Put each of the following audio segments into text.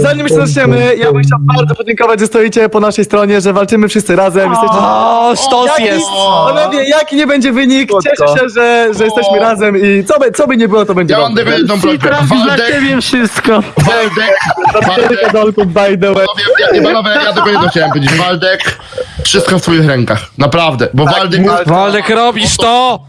zanim się zaczniemy, ja bym chciał bardzo podziękować, że stoicie po naszej stronie, że walczymy wszyscy razem. Jesteście... O, sztos Jaki, jest. panowie, jaki nie będzie wynik, cieszę się, że, że jesteśmy razem i co by, co by nie było, to będzie Ja mam dobrze. jedną prośbę. Waldek, wszystko. Waldek, Waldek, Kadolku, by the way. panowie, ja, panowie, ja tylko jedno chciałem powiedzieć. Waldek, wszystko w twoich rękach. Naprawdę, bo Waldek... Waldek, robisz to!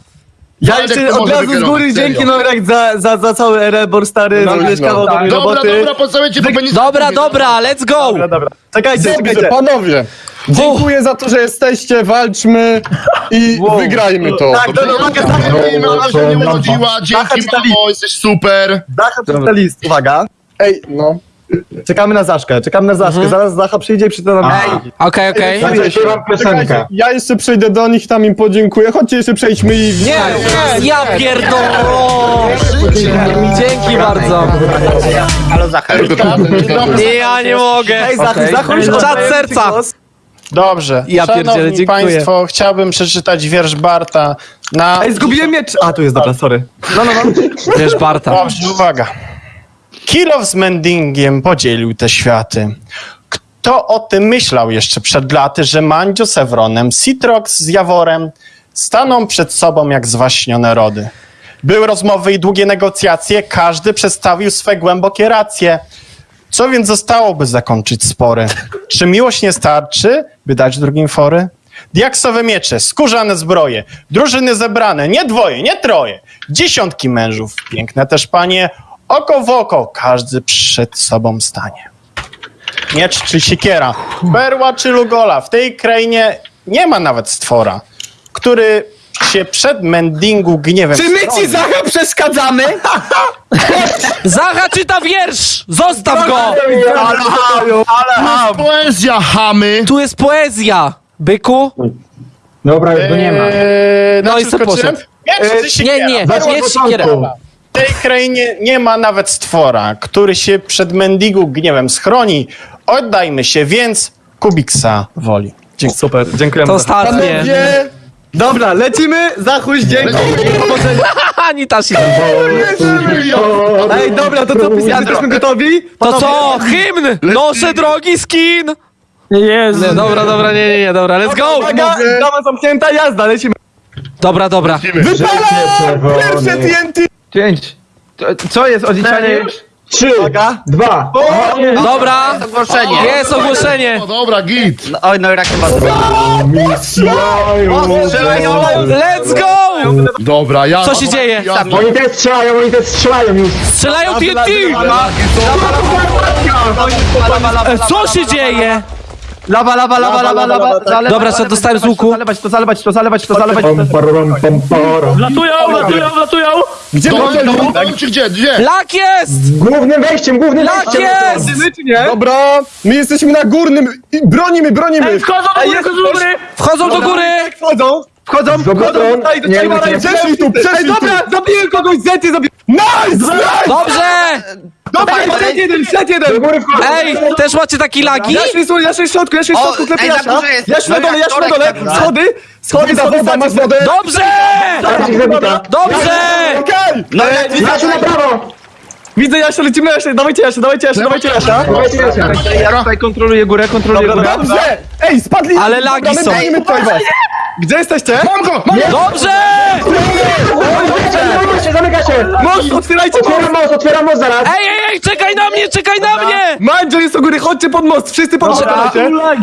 Ja jeszcze to od razu z góry dzięki Norek za, za, za cały Erebor stary, No, zrobiłeś no. kawał dobrej Dobra, roboty. dobra, posłuchajcie, bo będzie... Dobra, dobra, let's go! Dobra, dobra. Czekajcie, Dobrze, czekajcie. panowie. Dziękuję za to, że jesteście, walczmy i wygrajmy to. Tak, dobra, uwaga, Zacha, Mama się nie urodziła, dzięki mamo, jesteś super. Zacha przeczyta list, uwaga. Ej, no. Czekamy na Zaszkę, czekamy na Zaszkę, zaraz Zacha przyjdzie i przeczyta nam Ej, Okej, okej. Czekajcie, ja jeszcze przejdę do nich, tam im podziękuję. Chodźcie jeszcze przejdźmy i... Nie, nie, ja pierdolę! Dzięki bardzo. Nie, ja nie mogę. Ej, Zacha, Zacha już Czad oddaję ci serca. Dobrze. Ja pierdzielę, Szanowni dziękuję. Państwo, chciałbym przeczytać wiersz Barta na... Ej, zgubiłem miecz. A, tu jest, dobra, sorry. No, no, no. Wiesz, Barta. Dobrze, uwaga. Kilow z Mendingiem podzielił te światy. Kto o tym myślał jeszcze przed laty, że Mandzio z Citrox z Jaworem staną przed sobą jak zwaśnione rody? Były rozmowy i długie negocjacje, każdy przedstawił swe głębokie racje. Co więc zostało, by zakończyć spory? Czy miłość nie starczy, by dać drugim fory? Diaksowe miecze, skórzane zbroje, drużyny zebrane, nie dwoje, nie troje, dziesiątki mężów, piękne też panie, oko w oko, każdy przed sobą stanie. Miecz czy siekiera, perła czy lugola, w tej krainie nie ma nawet stwora, który się przed mendingu gniewem Czy my ci stroni. Zacha przeszkadzamy? Zacha czyta wiersz! Zostaw go! Poezja, chamy. Tu jest poezja! Byku? Dobra, już go nie ma. Eee, No i co poszedł? Miecz czy Nie, siekiera? nie, Perła miecz czy siekiera. W tej krainie nie ma nawet stwora, który się przed Mendigu gniewem schroni. Oddajmy się więc Kubiksa woli. Super, dziękujemy. To ostatnie. Panowie, Dobra, lecimy. Zachuś, dzięki. Anita się. Ej, dobra, to co, pisy, jesteśmy gotowi? To co? Hymn! Noszę drogi skin! Jezu. Nie, dobra, dobra, nie, nie, nie, dobra, let's go! Uwaga, brama zamknięta, jazda, lecimy. Dobra, dobra. pierwsze TNT! Pięć. To- Co jest odliczanie już? Trzy, Uwaga. dwa. Dobra, Ogłoszenie. jest ogłoszenie. O, dobra, git. Oj, no i rak chyba Let's go! Dobra, ja... Co się dzieje? Ja, Oni też strzelają, oni też strzelają już. Strzelają TNT! E, Co się dzieje? Lawa, lawa, lawa, lawa, lawa. Zalewać, Dobra, co dostałem z łuku? Zalewać to, zalewać to, zalewać to, zalewać to. Pam, pam. Wlatują, wlatują, wlatują. Gdzie dobra, czy gdzie, gdzie? Lak jest! Głównym wejściem, głównym Lak wejściem. jest! Dobra, my jesteśmy na górnym i bronimy, bronimy! Wchodzą do góry, wchodzą do góry. Wchodzą do góry! Jak wchodzą? Wchodzą, Dobra, do Nie, ciebie, Przeszli tu, przeszli Ej, tu! dobra, zabiję kogoś, zety, zabiję. Nice! Dobrze! Dobra, set jeden, set jeden. Ej, też macie taki laki? Jaszy jest, jaszy jest w środku, jaszy jest w O, środku, klepie ej, na Jasia. górze jest. Jaszy na dole, Jaszy na dole, Dobra. schody, schody, Woda, schody, woda, masz schody. wodę? Dobrze! Dobrze! Okej! No Jasiu na prawo. Widzę Jasia, lecimy Jasia, dawajcie Jasia, dawajcie Jasia, dawajcie Jasia. Dawajcie Jasia. Ja tutaj kontroluję górę, kontroluję Dobra, górę. dobra. Dobrze! Ej, spadli! Ale Dobra, lagi my są. bronimy tutaj was! Gdzie jesteście? Mam go, mam go! Dobrze! Zamyka się, zamyka się. Most, otwierajcie most. Otwieram most, otwieram most zaraz. Ej, ej, ej, czekaj na mnie, czekaj na mnie! Mandzio jest u góry, chodźcie pod most, wszyscy pod most.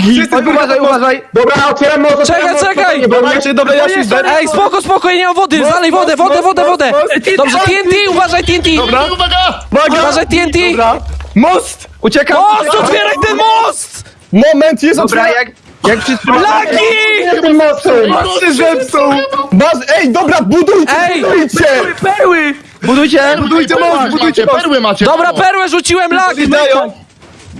Wszyscy pod Uważaj, uważaj. Dobra, otwieram most, otwieram Czekaj, czekaj. dobra, Jasiu, zdet. Ej, spoko, spoko, ja nie mam wody, zalej wodę, wodę, wodę, wodę! Dobrze, TNT, uważaj TNT! Dobra. Uwaga! Uważaj TNT! Dobra. Most. Uciekam. Most, otwieraj ten most! Moment, jest Dobra, jak, jak przytrzymamy... Laki! Most się zepsuł. Baz... Ej, dobra, budujcie, Ej! budujcie! Perły! Budujcie! Budujcie most, Macie, budujcie most. perły macie. Dobra, perłę rzuciłem lak! Dają.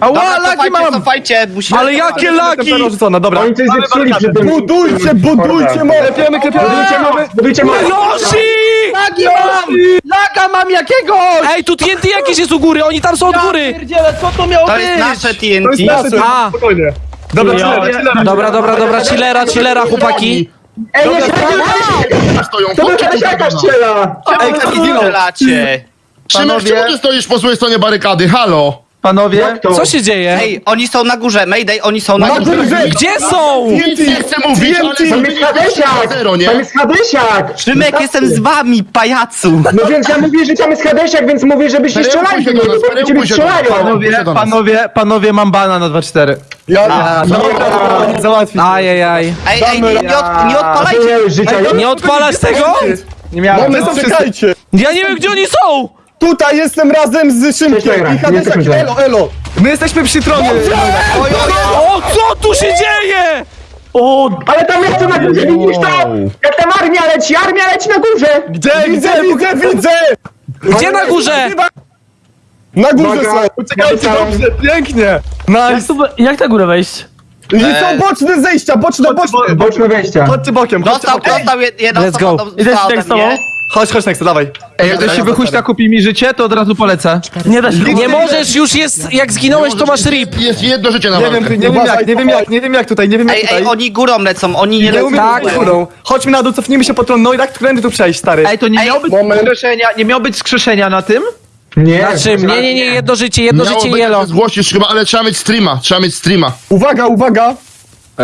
Ała, laki mam! cofajcie, musimy... Ale jakie laki! Dobra. Oni coś zepsuli przy tym. Budujcie, budujcie most! Klepiemy, klepiemy. Budujcie most, budujcie most. Yoshi! Laki mam! Laka mam jakiegoś! Ej, tu TNT jakieś jest u góry, oni tam są od góry! Pierdziele, co to miało To być? jest nasze To jest TNT. nasze, spokojnie. Dobra, chillera, chillera. Dobra, dobra, dobra, chillera, chillera, chłopaki. Ej, nie Stoją, To tu, jakaś strzela. Ej, kto zginął? Szymek, czemu ty stoisz po złej stronie barykady? Halo? Panowie? Co się dzieje? Ej, oni są na górze, Mayday, oni są na Na górze. górze! Gdzie są? Nic nie chcę mówić, ale. Tam jest Hadesiak! zero, nie? Tam jest Hadesiak! Szymek, jestem z wami, pajacu. No więc ja mówię, że tam jest Hadesiak, więc mówię, żebyście Perełkuj strzelali do się do niego, nas, bo będziecie perełkuj się do nas. strzelają! panowie, do nas. panowie, panowie, mam bana na 2-4. Ja, No dobra, nie załatwi. Ajajaj. Ej, ej, nie, nie, od, nie A odpalajcie. życia, Nie odpalać tego? Nie miałem. moment, czekajcie! Ja nie wiem, gdzie oni są! Tutaj jestem razem z Szymkiem i Hadesiak, elo, elo! My jesteśmy przy tronie. O, co tu się dzieje? Ale tam jest na górze, widzisz to? Jak tam armia leci, armia leci na górze! Gdzie, Widzę, gdzie? widzę, widzę! Gdzie na górze? Na górze są! Czekajcie, dobrze, pięknie. Nice. Jak na górę wejść? I są boczne zejścia, boczne, boczne! Boczne wejścia. Chodźcie bokiem, chodźcie Dostał, bokiem. dostał jed- jedna Let's go. do- Idę ode z tobą? mnie. Chodź, chodź, Nexo, dawaj. Ej, jak się wychuśta kupi mi życie, to od razu polecę. Nie da się. Nie możesz, już jest, jak zginąłeś, to masz rip. Jest jedno życie na Nie walkę. wiem, nie wiem jak, nie wiem jak, nie wiem jak tutaj, nie wiem jak Ej, tutaj. ej, oni górą lecą, oni nie Nie lecą. umiem Tak. górą. Chodźmy na dół, cofnijmy się po tron, no i tak którędy tu przejść, stary. Ej, to nie Ej, miało być moment. skrzeszenia, nie miało być skrzeszenia na tym? Nie. Na czym? Nie, nie, nie, jedno życie, jedno Miało życie być, jelo. że Zgłosisz chyba, ale trzeba mieć streama, trzeba mieć streama. Uwaga, uwaga!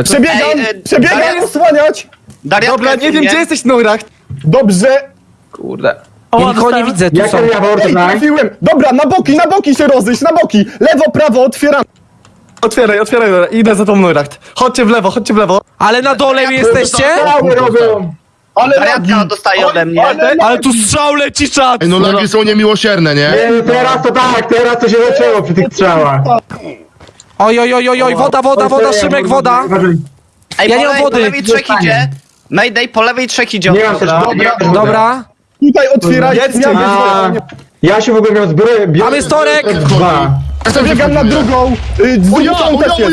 Przebiegam, Ej, e, przebiegam, Darian- osłaniać! Dobra, nie wiem gdzie jesteś, Neuracht. Dobrze! Kurde. Ja nikogo nie widzę, tu są. to Ej, tak? trafiłem! Dobra, na boki, na boki się rozejść, na boki! Lewo, prawo, otwieram! Otwieraj, otwieraj, dobra, idę za tą Neuracht. Chodźcie w lewo, chodźcie w lewo. Ale na dole jesteście? Cały robią! Ale Dariatka dostaje ode mnie. Ale, Ale tu strzał leci czat! Ej, no lagi są niemiłosierne, nie? Nie, no teraz to tak, teraz to się zaczęło przy tych strzałach. Oj, oj, oj, oj, oj, woda, woda, woda, Szymek, woda. Ej, Ja po, nie mam lewej, po wody. lewej trzech idzie. Mayday, po lewej trzech idzie. Nie mam też wody, nie mam też wody. Dobra. Tutaj otwieraj, Jedźcie. ja A, wiem, ja się w ogóle miał zbroję, biorę Mamy storek! dwa. Przebiegam na drugą, y, z drugą też jest.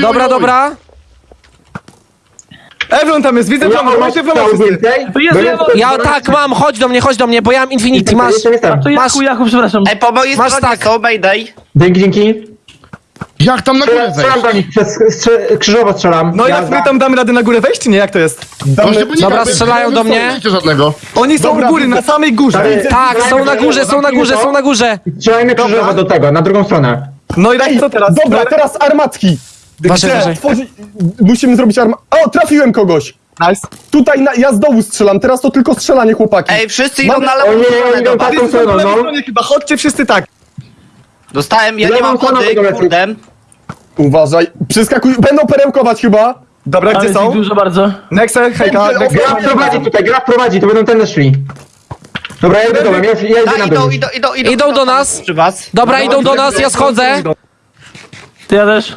Dobra, dobra. Evron tam jest, widzę Ja wszyscy. więcej. Jezu, Bo ja Ja tak mam, chodź do mnie, chodź do mnie, bo ja mam Infinity, masz. Jestem. To Masz- Jaku, Jaku, przepraszam. Ej, po mojej Masz stronie tak. są Mayday. Dzięki, dzięki. Jak tam na górę wejść? Strzelam do nich, przez, strze, krzyżowo strzelam. No i jak my tam damy radę na górę wejść, czy nie? Jak to jest? Właśnie, bo nie Dobra, strzelają do mnie. Żadnego. Oni są Dobra, u góry, na samej górze. Stary, Tak, są na górze, są na górze, są na górze. Strzelajmy krzyżowo do tego, na drugą stronę. No i co teraz? Dobra, teraz armatki. Uważaj. otworzyć- Musimy zrobić arma... O, trafiłem kogoś! Nice. Tutaj na, ja z dołu strzelam, teraz to tylko strzelanie, chłopaki. Ej, wszyscy idą Mamy- na lewą nie, stronę oni do idą was. taką Wszyscy stroną, lewej no. stronie chyba, chodźcie wszyscy tak. Dostałem, ja nie Lewą mam stroną wody, lecą. kurde. Uważaj, przeskakuj, będą perełkować chyba. Dobra, Ale gdzie jest są? dużo bardzo. Nexe, hejka, Dobrze, Nexe. Gra prowadzi tutaj, gra prowadzi, to będą ten szli. Dobra, ja idę dołem, ja, ja idę na idą, dół. idą, idą, idą. Idą do nas. Przy was. Dobra, idą do nas, ja schodzę. Ty ja też.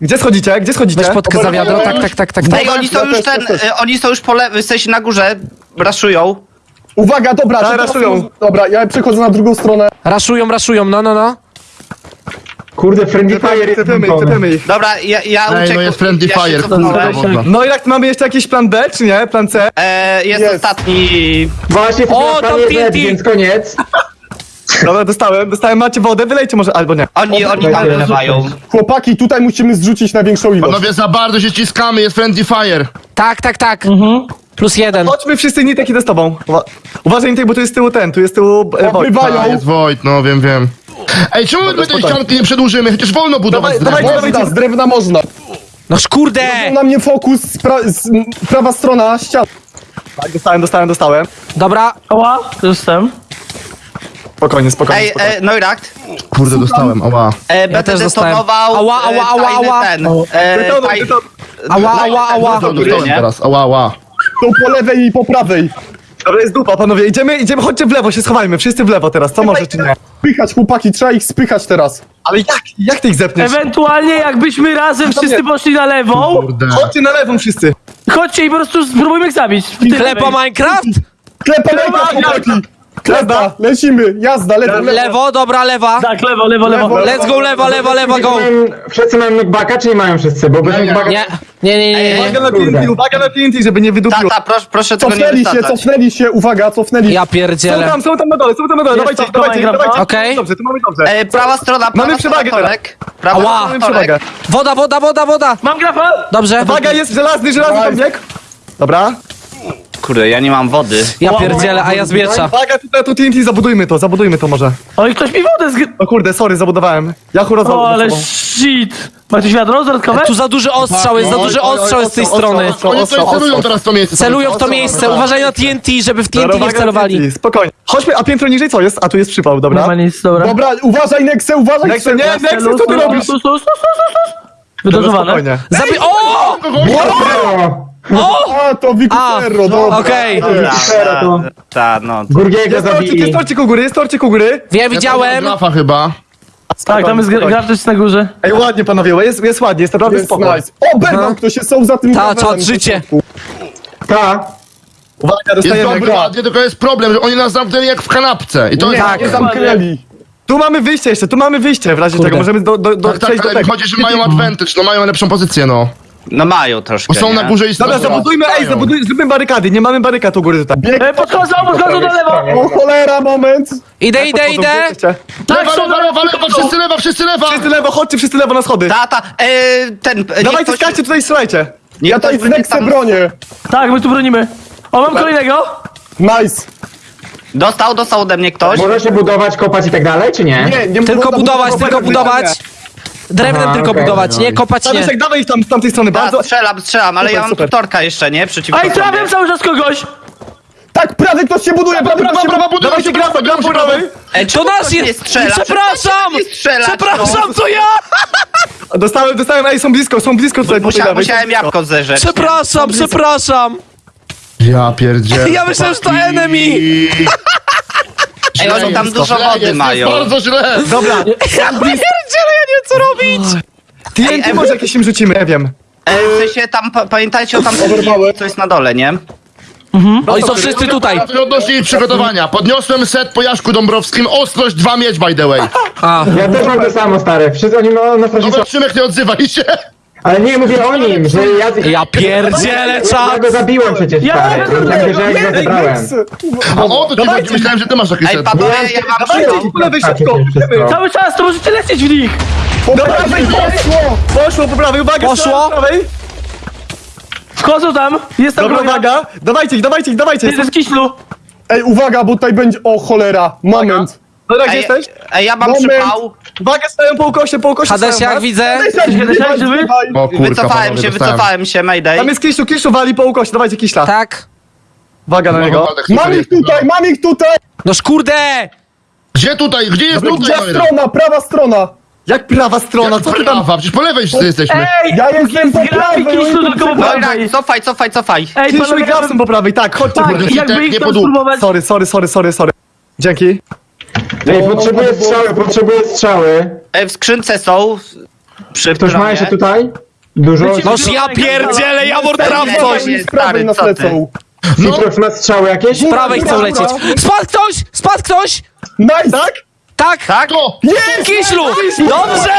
Gdzie schodzicie? Gdzie schodzicie? Weź potkę za wiadro, tak, tak, tak, tak, tak. Ej, oni są już ten, y, oni są już po lewej, w sensie na górze, raszują. Uwaga, dobra, Tak, teraz raszują. może- Dobra, ja przechodzę na drugą stronę. Raszują, raszują, no, no, no. Kurde, Friendly Fire jest Tepiemy ich, włączony. ich. Dobra, ja, ja Ej, no jest friendly ja się fire. cofnąłem. kurwa, wodna. No i jak mamy jeszcze jakiś plan B, czy nie? Plan C? E, jest, Jest. ostatni. Właśnie, O, o, tam tam jest TNT. więc koniec. Dobra, dostałem, dostałem, macie wodę, wylejcie może, albo nie. Oni, oni tam Dobra, wylewają. Chłopaki, tutaj musimy zrzucić na większą ilość. Panowie, za bardzo się ciskamy, jest friendly fire. Tak, tak, tak. Plus jeden. Chodźmy wszyscy, Nitek, idę z tobą. Uwa uważaj, Nitek, bo tu jest z tyłu ten, tu jest z tyłu... E, Wojt. A, jest Wojt, no wiem, wiem. Ej, czemu my tej spokojnie. ścianki nie przedłużymy? Chociaż wolno budować Dawaj, z drewna. dawaj, Można, z drewna można. No kurde! Na mnie fokus, pra, z, m, prawa strona ściany. Tak, dostałem, dostałem, dostałem. Dobra, Oła, jestem. Spokojnie, spokojnie, Ej, spokojnie. e, Neurakt, Kurde, dostałem, ała. e, będę też dostałem. detonował Ała, ała, e, ała, tajny ała. ten. E, Detonuj, taj, detonuj. ała, ała, ała. Dostałem, nie? teraz, ała, ała. To po lewej i po prawej. Dobra, jest dupa, panowie, idziemy, idziemy, chodźcie w lewo, się schowajmy, wszyscy w lewo teraz, co może, czy nie? Spychać, chłopaki, trzeba ich spychać teraz. Ale jak, jak ty ich zepniesz? Ewentualnie jakbyśmy razem wszyscy poszli na lewą, Kurde. Chodźcie na lewą wszyscy. chodźcie i po prostu spróbujmy ich zabić. W Klepa lewej. Minecraft? Klepa, lewa, chłopaki. Klepa, lecimy, jazda, lewo, lewo. Lewo, dobra, lewa. Tak, lewo, lewo, lewo. Lewo. Let's go, lewa, lewa, lewa, go. Wszyscy mają knockbacka, czy nie mają wszyscy? Bo bez knockbacka... Nie, nie, nie, nie. Uwaga na. TNT, uwaga na TNT, żeby nie wydupiło. ta, proszę, proszę tego nie Cofnęli się, cofnęli się, uwaga, cofnęli. Ja Są pierdzielę. tam, są tam na dole, są tam na dole, dawajcie, to dawajcie, dawajcie. Okej. Dobrze, tu mamy dobrze. E, prawa strona, prawa Mamy przewagę torek. Prawa strona Mamy torek. przewagę. Woda, woda, woda, woda. Mam grafa! Dobrze. Uwaga, jest żelazny, żelazny tam bieg. Dobra. Kurde, ja nie mam wody. Ja pierdzielę, a ja zmieczam. Uwaga, tutaj to TNT, zabudujmy to, zabudujmy to może. Oj, ktoś mi wodę zgry... O kurde, sorry, zabudowałem. Ja chóra O, ale shit. Macie wiadro dodatkowe? Tu za duży ostrzał jest, za duży ostrzał jest z tej strony. Oni tutaj celują teraz w to miejsce. Celują w to miejsce, uważaj na TNT, żeby w TNT nie wcelowali. Spokojnie. Chodźmy, a piętro niżej co jest? A tu jest przypał, Nie dobra. ma nic, dobra. Dobra, uważaj Nexe, uważaj Nexe, nie, Nexe. Co ty robisz? Wydozowane. spokojnie. Zabi... O! O! A, to Wikuperro, A, dobra. Okej, Ta, ta, ta, no. Gurgiego Jest torcik, zabili. jest torcik u góry, jest torcik u góry. ja widziałem. Grafa chyba. Tak, tam jest gracz na górze. Ej, ładnie panowie, jest, jest ładnie, jest naprawdę Jest spoko. nice. O, Berwał, ktoś jest są za tym Ta, gravelem. czad życie. Ta. Uwaga, Jest dostajemy dobry, ładnie, tylko jest problem, że oni nas zamknęli jak w kanapce. I to jest... Nie zamknęli. Tu mamy wyjście jeszcze, tu mamy wyjście w razie Kurde. czego, możemy do, do, do, Tak, tak, przejść do ale tego. chodzi, że mają advantage, no mają lepszą pozycję, no. No mają troszkę, Bo są nie? na górze i Dobra, stoją. zabudujmy, ej, zabuduj, zróbmy barykady, nie mamy barykad u góry tutaj. E, podchodzą, podchodzą do lewo. O cholera, moment. Idę, idę, idę. Tak, Lewa, są lewa, lewa, lewa, wszyscy lewa, wszyscy lewa! Wszyscy lewo, chodźcie wszyscy lewo na schody. Ta, ta, e, ten... e, Dawajcie, ktoś- skaczcie tutaj, strzelajcie. niech Ja ktoś tutaj z będzie tam- bronię. Tak, my tu bronimy. O, mam kolejnego. Nice. Dostał, dostał ode mnie ktoś. Może się budować, kopać i tak dalej, czy nie? Nie, nie Tylko można budować, tylko budować. Drewnem Aha, tylko okej. budować, nie kopać nie. Tadeuszek, dawaj ich tam z tamtej strony, Ta, bardzo... strzelam, strzelam, ale Super, ja mam super. tutorka jeszcze, nie? Przeciwko Ej, sobie. trafiam cały czas kogoś. Tak, prawie ktoś się buduje, prawie Prawa, prawa, Dawajcie się, budują grafa się, prawej. Ej, To czemu nasz ktoś nie jest! strzela? Przepraszam! Strzelać, Przepraszam, to ja! Dostałem, dostałem, ej, są blisko, są blisko tutaj. No. po tej Musia, lewej. musiałem jabłko zerzeć. Przepraszam, przepraszam! Ja pierdzielę. Ja myślałem, że to enemy! Ej, oni tam dużo jest, wody jest mają. bardzo źle. Dobra, Ja pierdzielę, ja nie wiem co robić! TNT może jakieś im rzucimy, nie wiem. E, w sensie tam, pa, pamiętajcie o tam, co jest na dole, nie? Oni są wszyscy tutaj. Coś odnośnie jej przygotowania. Podniosłem set po Jaszku Dąbrowskim, ostrość dwa mieć by the way. A, Ja też mam to samo, stary. Wszyscy oni no, na straży Dobra, Szymek, nie odzywaj się. Ale nie, mówię o nim, że ja... ja pierdzielę, Ja czat! go zabiłem przecież, Ja stary. Ja myślę, że ja go Ej, zebrałem. A o, to ci chodzi, myślałem, że ty masz taki Ej, set. panowie, ja lewej Tak, szybko. wszystko. Cały czas, to możecie lecieć w nich. Po prawej poszło. Poszło po prawej, uwaga, Poszło? strzelam po prawej. Wchodzą tam. Jest tam Dobra, broń. uwaga, dawajcie ich, dawajcie ich, dawajcie. Jest w kiślu. Ej, uwaga, bo tutaj będzie... O cholera, moment. Dobra, gdzie Ej, jesteś? ej, ja mam Moment. przypał. Uwaga, stają po ukosie, po ukosie Hades, stają jak widzę. O kurka, Wycofałem panowie, się, dostałem. wycofałem się, Mayday. Tam jest Kiszlu, Kiszlu wali po ukosie, dawajcie Kiszla. Tak. Uwaga na niego. Waldek, super Mam ich jest. tutaj, mam ich tutaj. Noż kurde! Gdzie tutaj? Gdzie jest Gdzie tutaj? Moira? strona, prawa strona. Jak prawa strona, co ty tam... Prawa, przecież po lewej wszyscy jesteśmy. Ej, Ja jestem po prawej, oni tylko po Dobra, prawej. cofaj, cofaj, cofaj. Ej, Kiszlu i panowie, Grafson po prawej, tak, chodźcie. tak, Kurde, jakby nie ich tam spróbować. Sorry, sorry, sorry, sorry, sorry. Dzięki. Ej, potrzebuję strzały, potrzebuję strzały. Ej, w skrzynce są. Przy Ktoś ma jeszcze tutaj? Dużo? Noż ja pierdzielę, Jawor traf Nie, stary, nas co ty? lecą. Citrox ma strzały jakieś? Z prawej chcą lecieć. Spadł ktoś! Spadł ktoś! Nice! Tak? Tak! Tak? To! Kiślu! Dobrze!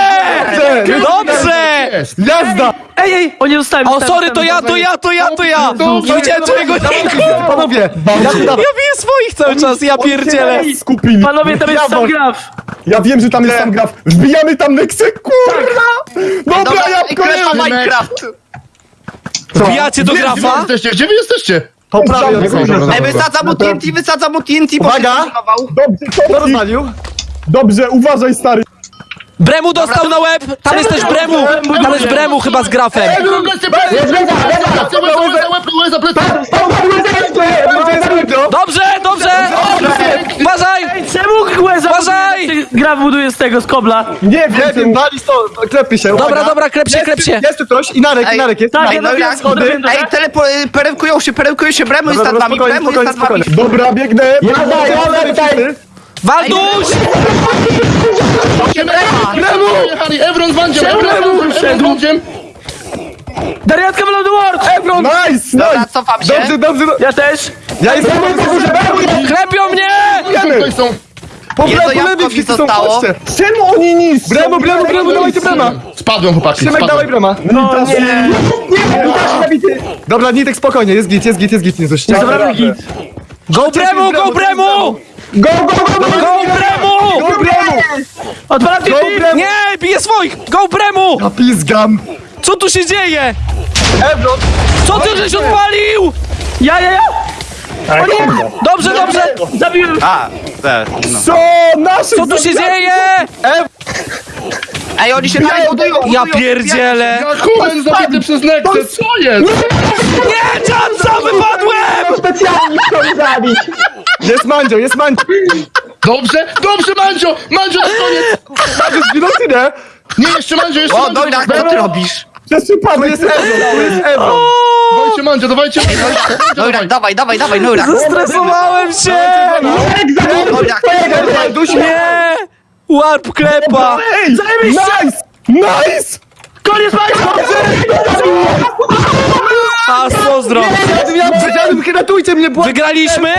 Dobrze! Jest! Jazda! Ej, ej, oni zostałem. O, sorry, to ja, to ja, to ja, to ja! Nie widziałem twojego nika! Panowie, ja tu dawaj. Ja biję swoich cały czas, ja pierdzielę! Skupili. Panowie, tam jest sam graf. Ja wiem, że tam jest sam graf. Wbijamy tam Nexę, kurwa! Dobra, Dobra, ja kolejny. Minecraft. Wbijacie do Gdzie wy grafa? jesteście? Gdzie wy jesteście? Strony. dobra. Ej, wysadzam mu TNT, wysadzam mu TNT, bo Uwaga. Dobrze, Toki. rozwalił? Dobrze, uważaj, stary. Bremu dostał na łeb! Tam jest też Bremu! Tam jest Bremu chyba z grafem! Dobrze, dobrze! Uważaj! Ej, czemu Łeza Uważaj! buduje- graf buduje z tego, z kobla? Nie Nie wiem, wiem, wali stąd, klepie się. Dobra, uwaga. dobra, klep się, Jest klep tu- się! Jest tu ktoś i Narek, i Narek jest. tak, Narek, ja no wiem, schody. Ej, telepo, peremkują się, peremkują się, Bremu jest Dobra, nad dobra, spokojnie, Bremu jest nad spokojnie, wami. spokojnie. Dobra, biegnę. Jazda, jazda, tutaj! Walduś! Jechali, Evron z Wandziem, Evron z Wandziem. Dariatka Blood World! Ebron! Nice, Dobra, nice. cofam się. Dobrze, dobrze. do- Ja też. Ja jestem Klepią mnie! Są. po lewej, mi wszyscy są chodźcie. Czemu oni niszczą? Bremu, bremu, bremu, dawajcie brema. Spadłem, chłopaki, Szymek, dawaj brema. No nie. Dobra, Nitek, spokojnie, jest git, jest git, jest git, nie git. Go Bremu, go Bremu! Go, go, go, go! Go Bremu! Go bremu! Odpalam Go bremu! Nie, bije swoich! Go Bremu! A pizgam. Co tu się dzieje? Ebron! Co ty żeś odpalił? Ja, ja, ja! Dobrze, dobrze! Zabiłem! A, te, no. Co? Nasze Co tu się dzieje? Ej, oni się dalej budują, Ja pierdzielę! Kuben zabity przez Nexę, co jest? Nie, Jansa, wypadłem! Specjalnie chcą zabić. Jest Mandzio, jest Mandzio. Dobrze, dobrze, Mandzio! Mandzio na koniec! Mandzio zginął nie? Nie, jeszcze Mandzio, jeszcze O, Mandzio! Dojrak, co ty robisz? Przypadek. jest Ebron, tu jest Ebron. Dawajcie Mandzio, dawajcie Mandzio! Dojrak, dawaj, dawaj, dawaj, Dojrak. Zestresowałem się! Dojrak, twojego Walduś, Nie! Warp klepa! Nice! Nice! Koniec! A, ja dziadym, ratujcie mnie, błagam. Wygraliśmy?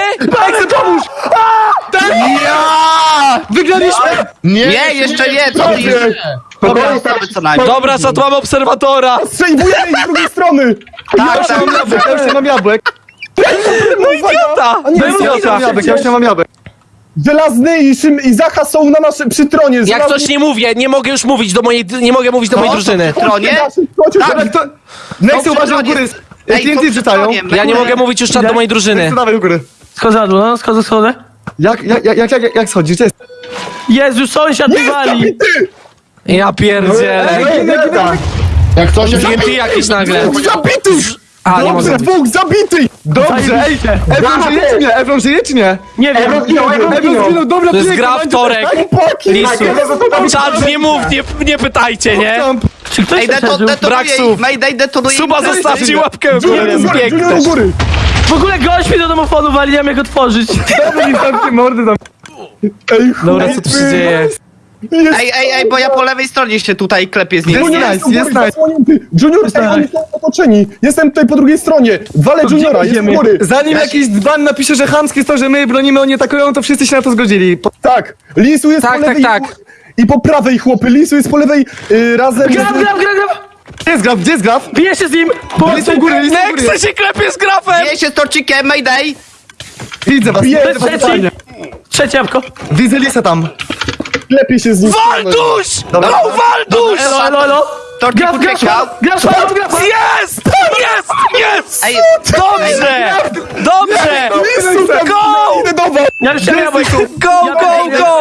Pomóż! A, tak! Ja! Wygraliśmy! Nie, Nie, jeszcze nie, co ty jeszcze? Dobra, co najmniej. Dobra, mamy obserwatora! Strzeliwujemy ich z drugiej strony! Tak, Ja już nie mam tak. jabłek, ja już nie mam jabłek. No idiota! A nie, Ja już nie idiota. mam jabłek, ja już nie mam jabłek. Żelazny i, Szym, i Zacha są na naszym przy tronie. Jak Żelazny- coś nie mówię, nie mogę już mówić do mojej, nie mogę mówić do mojej drużyny. Tronie? Chodźcie, Tak. Ale to... Nexy uważaj u góry. Ej, TNT wrzucają. Tronie, Ja nie mogę mówić już czat do mojej drużyny. Nexy, dawaj u góry. Schodzę na dół, no, schodzę, schodzę. Jak, jak, jak, jak, jak, jak schodzisz? Gdzie jest? Jezu, sąsiad wywali! Ja pierdzielę. Jak coś... TNT jakiś nagle. Zabity! A, nie Dobrze, mogę. dwóch zabity! Dobrze, ej, Ebron żyje czy nie? Ebron żyje czy nie? Nie wiem. Ebron zginął, Ebron Ebron zginął. dobra, To jest gra wtorek. Lisu. Czat, nie mów, nie, nie pytajcie, nie? Czy ktoś Ej, się deto, przeżył? Brak detonuje słów. ich, Mayday detonuje Suba zostawcie łapkę w górę, Junior u góry! W ogóle gość mi do domofonu wali, nie wiem jak otworzyć. Dobra, mi zamknij mordy tam. Ej, Dobra, co tu się dzieje? Jest Ej, ej, ej, bo ja po lewej stronie się tutaj klepię z nim. Jest Junior nice, u góry, jest nice. Junior, ej, oni są otoczeni. Jestem tutaj po drugiej stronie. Walę Juniora, jest u góry. Zanim jakiś dzban napisze, że chamskie jest to, że my bronimy, oni atakują, to wszyscy się na to zgodzili. Po- Tak, Lisu jest Tak, po lewej tak, i po- i po prawej, chłopy. Lisu jest po lewej y, razem Gram, z... gram, gram, gram! Gdzie jest graf? Gdzie jest graf? Biję się z nim! U góry, list u góry. Się klepie z grafem! Bije się z torcikiem, Mayday! Widzę was, Bije, widzę was. Trzecie jabłko. Widzę Lisa tam. Lepiej się z nim... Dobra. No, Walduś! Elo, elo, elo! Torcik Graf, graf, graf, graf, graf! Jest! Jest! Jest! Ej, Dobrze! Dobrze! Go! Ja już nie. Go, go, go!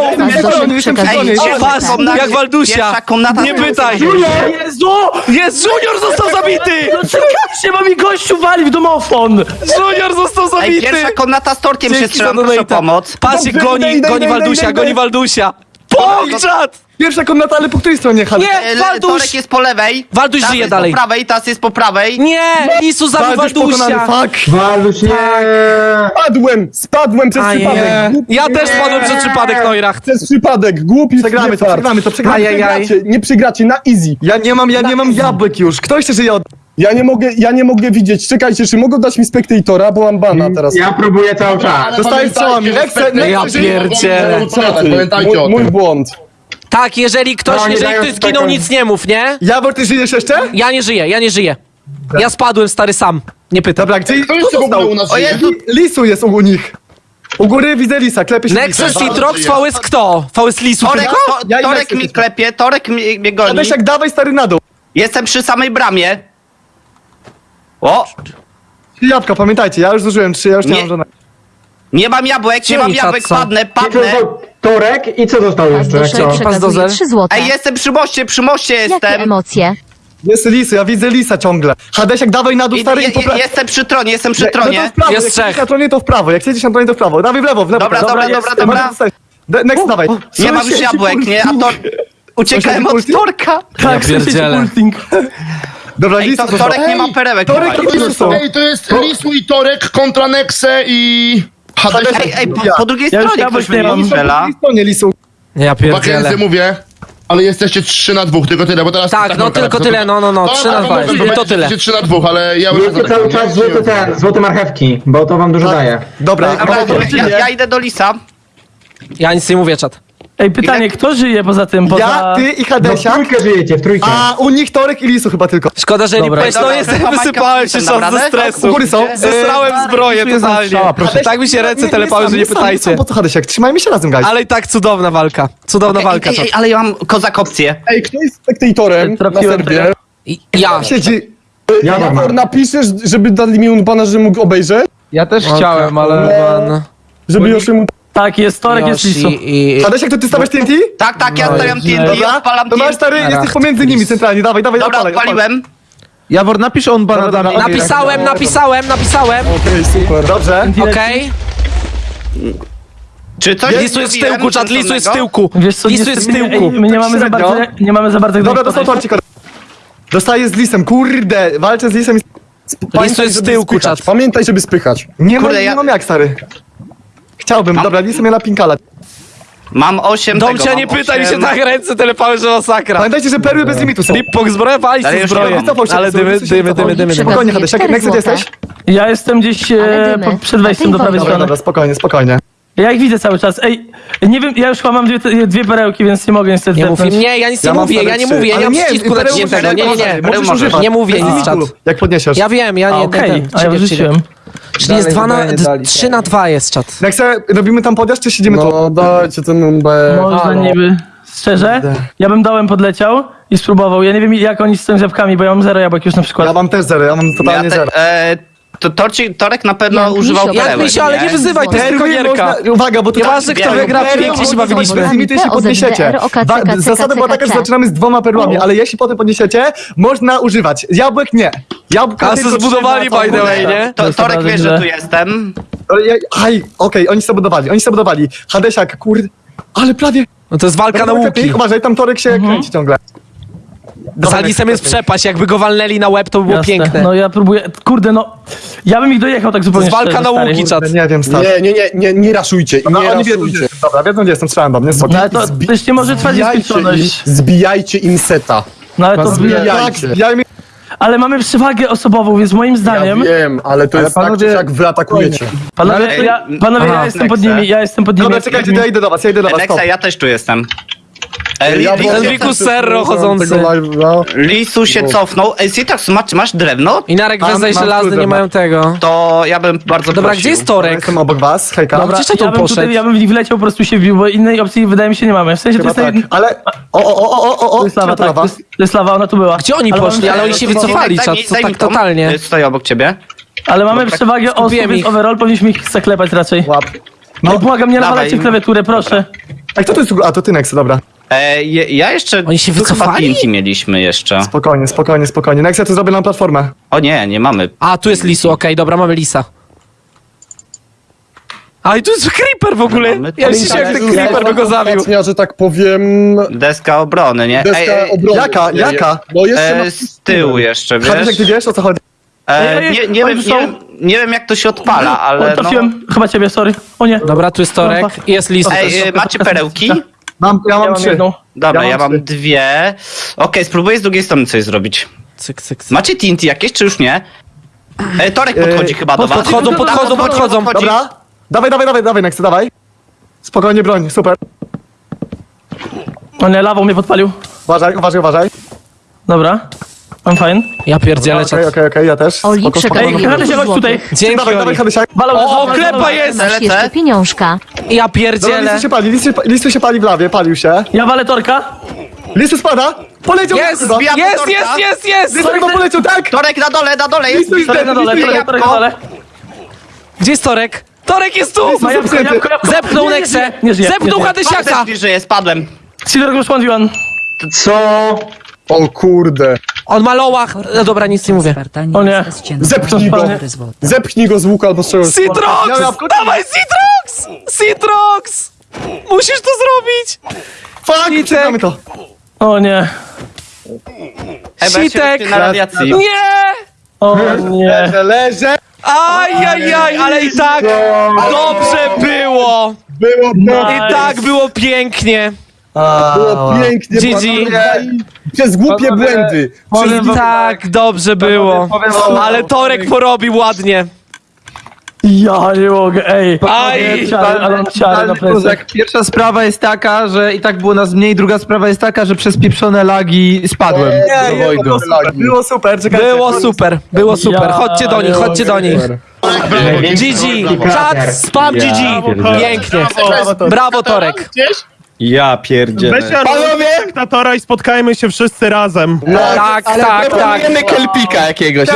Pas, jak Waldusia. Nie pytaj! Jezu! Jest, Junior został zabity! No czekajcie, bo mi gościu wali w domofon! Junior został Ej, zabity! pierwsza komnata z torkiem się strzelam, proszę o pomoc. Dobrze, goni, goni Waldusia, goni. Waldusia! Pogrzat! Pierwsza komnata, ale po której stronie? Hal? Nie, E, Walduś! Torek jest po lewej. Walduś Teraz żyje jest dalej. po prawej, teraz jest po prawej. Nie! Lisu zabił Walduś pokonany, Waldusia! fuck. Waluś, nie. Spadłem, spadłem przez Ajej. przypadek. Głupi Ja też spadłem przez przypadek, Neurach. Przez przypadek, głupi Przegramy to, fart. przegramy to, przegramy. Nie przegracie, nie przegracie, na easy. Ja nie mam, ja nie mam jabłek już. Kto jeszcze żyje od... Ja nie mogę, ja nie mogę widzieć. Czekajcie, czy mogą dać mi spektatora, bo mam bana teraz. Ja próbuję cały czas. Że Nexe, spektakl- Ja pierdzielę. Pamiętajcie o mój, mój błąd. Tak, jeżeli ktoś, No, nie jeżeli dają ktoś zginął, spokój. nic nie mów, nie? Jawor, ty żyjesz jeszcze? Ja nie żyję, ja nie żyję. Ja spadłem, stary, sam. Nie pytam. Dobra, gdzie... Kto jeszcze w ogóle u nas O żyje? Jezu, Lisu jest u nich. U góry widzę Lisa, klepie się Nexus Lisa. i Trox, VS kto? VS Lisu Torek, tylko? to, Ja i Torek mi klepie, Torek mi, mnie goni. Adesiak, dawaj stary na dół. Jestem przy samej bramie. O, Trzy Jabłka, pamiętajcie, ja już zużyłem trzy, ja już nie, Nie. mam żadnego. nie mam jabłek, nie mam jabłek, są? padnę, I padnę. to Torek i co zostało jeszcze? Jak to? Dozer. Przekazuje 3 złote. Ej, jestem przy moście, przy moście Jakie jestem. emocje? Jest Lisu, ja widzę Lisa ciągle. Hadesiak, dawaj na dół I, stary i je, jestem przy tronie, jestem przy No to tronie. w prawo, Jest jak trzech. siedzisz na tronie to w prawo, jak siedzisz na tronie to w prawo. Dawaj w lewo, w lewo. Dobra, dobra, jest. dobra, dobra. De- Next, dawaj. Nie mam już jabłek, nie? A to... Uciekałem od Multi? Torka. Ja pierdzielę. Dobra, Ej, Lisu, to, Torek nie ma Ej, perełek. Torek chyba. to To jest, ej, to jest Lisu i Torek kontra Nexe i... Hadesiak. Ej, ej, po, po drugiej Ja stronie ktoś nie mam. strzela. Stronie Lisu. Ja pierdzielę. Mackenzie mówię, ale jesteście 3 na 2, tylko tyle, bo teraz... Tak, no tylko tyle, no, no, no, To 3 na tak 2 mogę jest, powiedzieć, to tyle. że 3 na 2, ale ja już... Jedzcie cały czas złote ten, złote marchewki, bo to wam dużo daje. Dobra, Dobra, dobra, ja, ja idę do Lisa. Ja nic nie mówię, czat. Ej, pytanie, kto żyje poza tym? Poza... ja, ty i No w Hadesiak, trójkę żyjecie, w trójkę. a u nich Torek i Lisu chyba tylko. Szkoda, że nie Dobra. no Dobra, chyba wysypałem się czas ze stresu. U góry są. Zesrałem zbroję totalnie. Tak mi się ręce telepały, że nie pytajcie. Po co Hadesiak? Trzymajmy się razem, guys. Ale i tak cudowna walka. Cudowna walka, Ej, ale ja mam kozak opcję. Ej, kto jest spektatorem na Trafiłem serwie? I- Ja. Siedzi. Ja mam. Napiszesz, żeby dali mi unbana, że mógł obejrzeć? Ja też chciałem, ale... Pan, Żeby już mu... Tak, jest Torek, jest Lisu. I... Hadesiak, to ty stawiasz TNT? Tak, tak, ja stawiam TNT, Dobra, odpalam to masz TNT. stary, jesteś pomiędzy nimi centralnie, dawaj, dawaj, Dobra, odpalaj, odpalaj. odpaliłem. Jawor, napisz on banadami. Napisałem, napisałem, napisałem. Okej, super. Dobrze. Okej. Czy coś Lisu jest w zrobiłem tyłku, czat, Lisu jest w sensownego? tyłku. Wiesz co, Lisu jest w niestety, tyłku. ej, My nie mamy za średnio. bardzo, nie mamy za bardzo... Dobra, dostał torcik. Dostaję z lisem, kurde, walczę z lisem i... Lisu jest w tyłku, czat. Pamiętaj, żeby spychać. Nie mam, Kurde, nie mam jak, stary. Chciałbym, dobra, lisem mnie na pinkala. Mam 8 tego, Domcia, nie mam pytaj mi się osiem. tak ręce telepały, że masakra. Pamiętajcie, że perły bez limitu są. Flipbox zbroja, wali Ale się już zbroję. nie mam. Wycofał się, Ale dymy, się dymy, dymy, dymy. dymy. Spokojnie, Hadesiak, jak gdzie jesteś? Ja jestem gdzieś Ale e, dymy. po, przed wejściem do prawej wojna. Dobra, strony. dobra, spokojnie, spokojnie. Ja ich widzę cały czas. Ej, nie wiem, ja już chyba mam dwie, dwie perełki, więc nie mogę niestety Nie mów zepnąć. nie, ja nic nie Ja mam mówię, ja nie trzy. mówię, ja nie Ale mam przycisku pereł naciśniętego, możesz- nie, nie, nie. Możesz Możesz. używać. Nie mówię nic, czat. Jak podniesiesz. Ja wiem, ja A, nie, Okej, ten, ten, a ja czekaj, wyrzuciłem. czekaj. Czyli jest Dalej 2 na, chyba nie dali 3 na 2 jest czat. Jak se robimy tam podjazd, czy siedzimy tu? No dajcie ten numer. Można Halo. niby. Szczerze, ja bym dołem podleciał i spróbował. Ja nie wiem jak oni z tym jabłkami, bo ja mam zero jabłek już na przykład. Ja mam też zero, ja mam totalnie Ja te, zero. e, to torci, Torek na pewno Jak używał misio, perełek, Jak mi się, ale nie wyzywaj, to jest tylko gierka. można- Uwaga, bo to Nieważne, kto wygra, pięknie się bawiliśmy. bez limitu, jeśli podniesiecie. Zasada była taka, że zaczynamy z dwoma perłami, ale jeśli potem podniesiecie, można używać. Jabłek nie. Jabłka A zbudowali by the way, nie? Torek wie, że tu jestem. Ja- Aj, okej, oni sobie budowali, oni sobie budowali. Hadesiak, kurde, ale prawie. No to jest walka na łuki. Uważaj, tam Torek się kręci ciągle. Z Alisem jest przepaść, jakby go walnęli na łeb, to by było Jasne. piękne. No ja próbuję, kurde no, ja bym ich dojechał tak To zupełnie jest walka szczerze, na stary. łuki, czat. Nie wiem, stary. Nie, nie, nie, nie, nie raszujcie, Dobra, nie oni wiedzą, gdzie raszujcie. jestem. Dobra, wiedzą, gdzie jestem, strzelam do mnie, No ale to też nie może trwać Zbijajcie im, nieskończoność. zbijajcie im seta. No ale to Zbijajcie. Tak, zbijajmy. Ale mamy przewagę osobową, więc moim Ja zdaniem, wiem, ale to jest panowie- tak, czy jak wy atakujecie. panowie, Ale- to ja, panowie Aha, ja jestem pod Nexe. nimi, ja jestem pod nimi. Dobra, czekajcie, to ja idę do was, ja idę do was, stop. Nexa, ja też tu jestem. Enriku Serro chodzący. Lisu się cofnął. Ej, Sitax, masz, masz drewno? I Narek Mam- Wezaj mam żelazny nie mają tego. To ja bym bardzo Dobra, prosił. gdzie jest Ja Torek? Jestem obok was, hejka. Dobra, Gdzieś to ja bym, poszedł? tutaj, ja bym w nich wleciał, po prostu się wbił, bo innej opcji wydaje mi się nie mamy. W sensie to Chyba jest, tak, ale... O, o, o, o, o, o, to jest lawa, tak, to lawa. jest, to jest lawa, ona tu była. Gdzie oni poszli? Ale oni się Daj mi- wycofali, daj czat, mi- to daj mi tak totalnie. Y, Stoję obok ciebie. Ale mamy Dobra, przewagę osób, skupiłem więc ich. overall powinniśmy ich zaklepać raczej. Łap. No błagam, nie dawaj. nawalajcie w klawiaturę, proszę. A kto to jest? A, to ty, Nexe, dobra. E, ja jeszcze... Oni się wycofali? Mieliśmy jeszcze. Spokojnie, spokojnie, spokojnie. Nexe, ja tu zrobię nam platformę. O nie, nie mamy. A, tu jest Lisu, okej, dobra, mamy Lisa. A i tu jest Creeper w ogóle! Mamy Ja to. myślę, jak ten Creeper by go zabił. Że tak powiem, Deska obrony, nie? deska Ej, ej, obrony. jaka, Nie, jaka? No jeszcze e, z tyłu jeszcze, wiesz? ty wiesz, o co chodzi? E, nie, nie, wiem, nie, nie wiem jak to się odpala, ale O, no... trafiłem, chyba ciebie, sorry. O nie. Dobra, tu jest Torek i jest Lis. Ej, e, macie perełki? Mam, ja Ja mam trzy. jedną. Dobra, Ja ja mam dwie. Okej, spróbuję z drugiej strony coś zrobić. Cyk, cyk, cyk. Macie TNT jakieś, czy już nie? E, Torek podchodzi chyba do was. Podchodzą, podchodzą, podchodzą. podchodzi. Dobra. Dawaj, dawaj, dawaj, dawaj, Nexe, dawaj. Spokojnie, broń, super. O nie, lawą mnie podpalił. Uważaj, uważaj, uważaj. Dobra. Mam fajn. Ja pierdzielę, Okej, czat. okej, okej, ja też. Oli Spoko, spoko. Ej, Hadesiak, chodź tutaj. Dzięki, Dawaj, dawaj, Oli. O, balał, klepa jest! Masz jeszcze pieniążka. Ja Dobra, pierdzielę. listu się pali, listu, listu się pali w lawie, palił się. Ja walę torka. Listu spada, poleciał Jest, chyba. jest, jest, jest, jest, chyba poleciał, tak! Torek na dole, na dole jest! Jest Torek na dole, Listu torek, torek na dole. Gdzie jest Torek? Torek jest tu! Ma jabłko, jabłko, jabłko. Zepchnął Nie, nie, Nexę! Nie żyje. Zepchnął nie żyje. Hadesiaka! Też. Sidor one. O kurde. On ma lołach. No dobra, nic nie mówię. O nie. Zepchnij go. Zepchnij go z łuka albo z czegoś. Citrox! Dawaj, Citrox! Citrox! Musisz to zrobić! Fuck, przegramy to. O nie. Sitek! na radiacji. Nie! O nie. Leżę. Ajajaj, ale i tak dobrze było! Było I tak było pięknie! było pięknie. GG. Przez głupie Panowie, błędy. Przez powiem wam- Tak dobrze było! powiem wam- Ale Torek porobił ładnie! Ja nie mogę, ej. Aj! Ciary, ale ciary na Totalny plecach. kozak. Pierwsza sprawa jest taka, że i tak było nas mniej, druga sprawa jest taka, że przez pieprzone lagi spadłem Nie, nie, było super, było super, czekajcie. Było super, było super. Ja Chodźcie do nich, chodźcie do nich. GG! Czad, spam GG! Pięknie! Brawo Torek! Ja pierdzielę. Panowie! Dyktatora i spotkajmy się wszyscy razem. Tak, tak, tak. Proponujemy kelpika jakiegoś.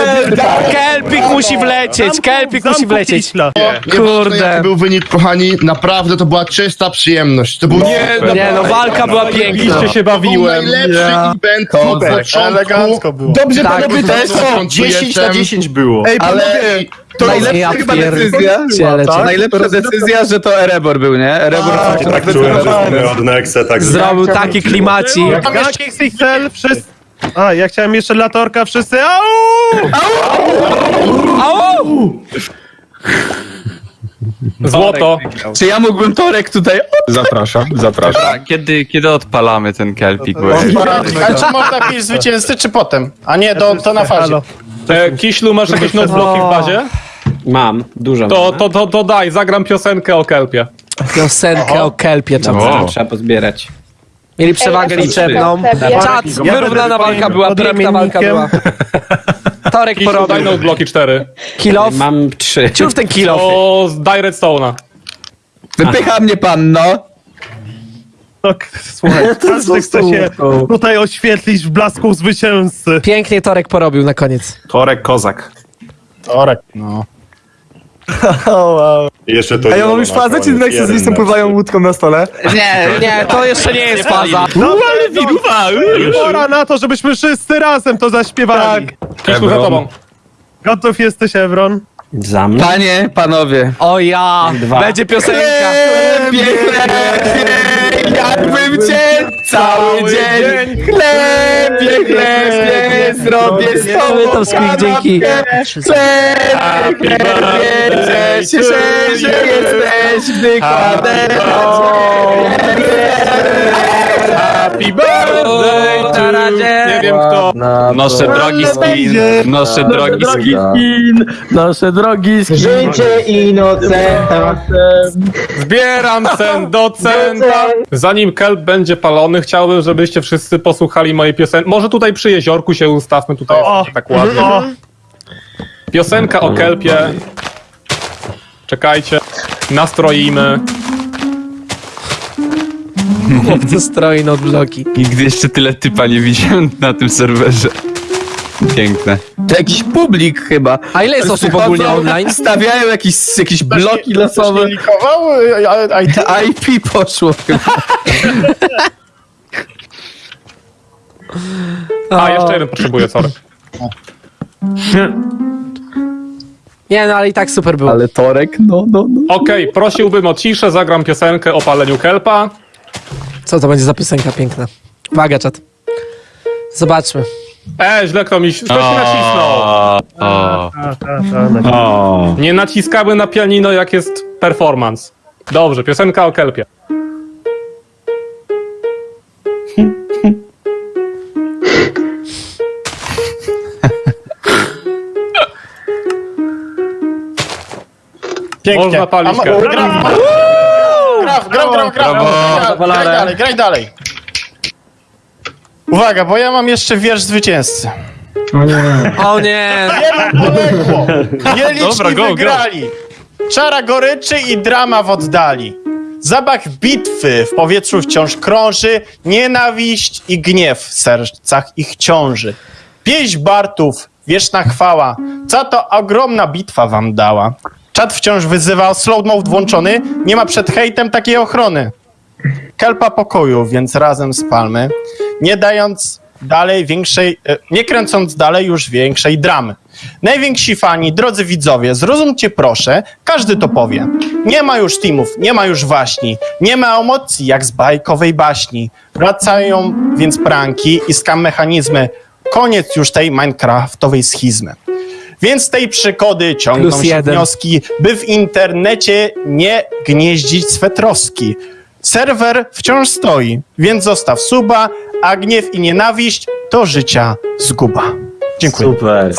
Kelpik musi wlecieć, Kelpik musi wlecieć. Kurde. Kurde. Jaki był wynik, kochani, naprawdę to była czysta przyjemność. To był Nie, nie no, walka była piękna. się to był bawiłem. najlepszy event od początku. Elegancko było. Dobrze, Tak, panowie, też są. 10 na 10 było. Ej, panowie, to Najlepsza Ja chyba decyzja, Ciele, tak? ciele. najlepsza decyzja, że to Erebor był, nie? Erebor Tak czułem, że Nexe, tak Zrobił taki klimacik. Jaki XXL, wszyscy... A, ja chciałem jeszcze latorka, wszyscy... Au! Au! Złoto. Czy ja mógłbym Torek tutaj... Zapraszam, zapraszam. Kiedy, kiedy odpalamy ten kelpik? Ale czy można jakieś zwycięzcy, czy potem? A nie, to, to na fazie. Kiślu, masz jakieś notebloki w bazie? Mam, dużo. To, to, to, to daj, zagram piosenkę o kelpie. Piosenkę o kelpie trzeba. Trzeba pozbierać. Mieli przewagę liczebną. Czad, wyrównana walka była, piękna walka była. Torek porobił. Daj notebloki 4. Kilof. Mam trzy. Ciów ten kilof. O, daj redstone'a. Wypycha mnie pan, no. No, słuchaj, każdy chce się tutaj oświetlić w blasku zwycięzcy. Pięknie Torek porobił na koniec. Torek Kozak. Torek, no. Jeszcze to A ja mam już fazę, czy Nexus z listem pływają łódką na stole? Nie, nie, to jeszcze nie jest faza. No ale wiruwa! Pora na to, żebyśmy wszyscy razem to zaśpiewali. Tak. Za tobą. Gotów jesteś, Evron? Za mną. Panie, panowie. O ja, Dwa. będzie piosenka. Pięknie, jakbym cię cały dzień chlebie, chlebie, zrobię z tobą to dzięki. Chlebie, chlebie, cieszę się, że jesteś, gdy kładę Happy birthday razie. Nie wiem kto. Noszę drogi skin, noszę drogi skin. skin, nasze drogi skin. Życie inocenta. Zbieram cent do centa. Zanim kelp będzie palony, chciałbym, żebyście wszyscy posłuchali mojej piosenki. Może tutaj przy jeziorku się ustawmy, tutaj jest tak ładnie. Piosenka o kelpie. Czekajcie. Nastroimy. Chłopcy stroi notebloki. Nigdy jeszcze tyle typa nie widziałem na tym serwerze. Piękne. To jakiś publik chyba. A ile jest osób ogólnie online? Stawiają jakieś, jakieś bloki losowe. likował? A, IP poszło chyba. A, jeszcze jeden potrzebuję, sorry. Nie no, ale i tak super było. Ale Torek, no, no, no. Okej, prosiłbym o ciszę, zagram piosenkę o paleniu kelpa. Co to będzie za piosenka piękna? Uwaga, czat. Zobaczmy. E, źle kto mi... Ktoś mi nacisnął. O, o. O. Nie naciskamy na pianino, jak jest performance. Dobrze, piosenka o kelpie. pięknie. Można palić A ma- kelp. Graf, graf, graf, graf, graf. Graj dalej, graj dalej. Uwaga, bo ja mam jeszcze wiersz zwycięzcy. O nie! Wielu poległo, nieliczni Dobra, go, go. wygrali. Czara goryczy i drama w oddali. Zapach bitwy w powietrzu wciąż krąży, nienawiść i gniew w sercach ich ciąży. Pieśń Bartów, wieczna chwała, co to ogromna bitwa wam dała. Czat wciąż wyzywał, slow mode włączony, nie ma przed hejtem takiej ochrony. Kelpa pokoju, więc razem spalmy, nie dając dalej większej, e, nie kręcąc dalej już większej dramy. Najwięksi fani, drodzy widzowie, zrozumcie proszę, każdy to powie. Nie ma już teamów, nie ma już waśni, nie ma emocji jak z bajkowej baśni. Wracają więc pranki i skam mechanizmy. Koniec już tej minecraftowej schizmy. Więc z tej przygody ciągną Plus się jeden. wnioski, by w internecie nie gnieździć swe troski. Serwer wciąż stoi, więc zostaw suba, a gniew i nienawiść to życia zguba. Dziękuję. Super.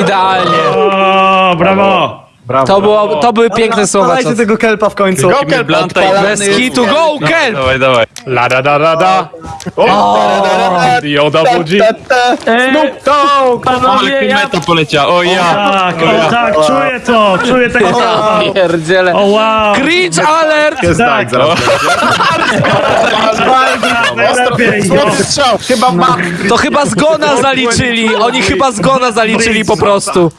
Idealnie. O, brawo! To, było, to były piękne słowa. Dawajcie Co... tego kelpa w końcu. Go kelp, Bez kitu, go, kelp! Dawaj, dawaj. La da da da da. Yoda budzi. Ej, panowie, ja... Meta poleciała, o ja. Tak, o, tak, czuję to, czuję tego Ja pierdzielę. O wow! Cringe alert! Jest tak, zaraz. To chyba zgona zaliczyli. Oni chyba zgona zaliczyli po prostu.